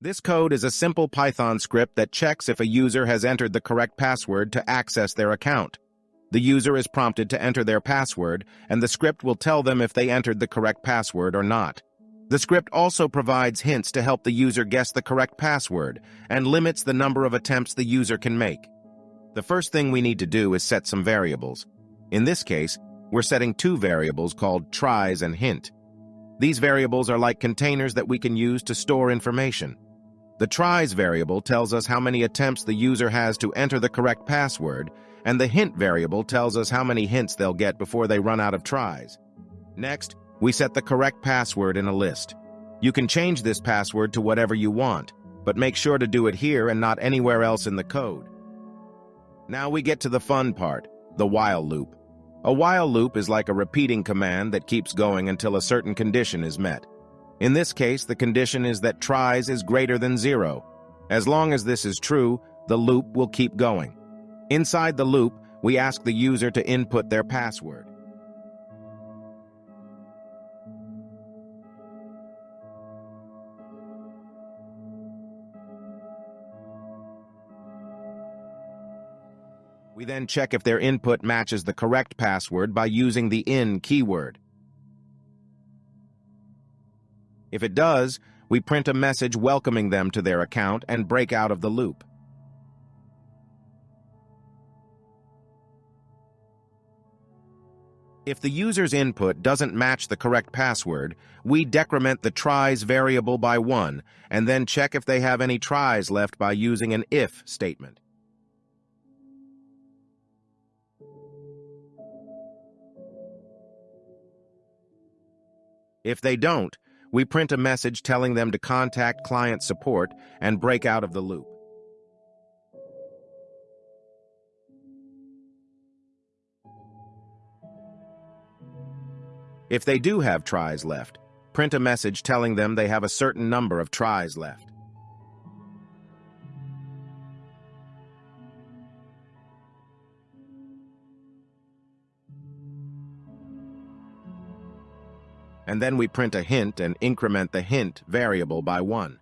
This code is a simple Python script that checks if a user has entered the correct password to access their account. The user is prompted to enter their password, and the script will tell them if they entered the correct password or not. The script also provides hints to help the user guess the correct password and limits the number of attempts the user can make. The first thing we need to do is set some variables. In this case, we're setting two variables called tries and hint. These variables are like containers that we can use to store information. The tries variable tells us how many attempts the user has to enter the correct password, and the hint variable tells us how many hints they'll get before they run out of tries. Next, we set the correct password in a list. You can change this password to whatever you want, but make sure to do it here and not anywhere else in the code. Now we get to the fun part, the while loop. A while loop is like a repeating command that keeps going until a certain condition is met. In this case, the condition is that tries is greater than zero. As long as this is true, the loop will keep going. Inside the loop, we ask the user to input their password. We then check if their input matches the correct password by using the in keyword. If it does, we print a message welcoming them to their account and break out of the loop. If the user's input doesn't match the correct password, we decrement the tries variable by one and then check if they have any tries left by using an if statement. If they don't, we print a message telling them to contact client support and break out of the loop. If they do have tries left, print a message telling them they have a certain number of tries left. And then we print a hint and increment the hint variable by 1.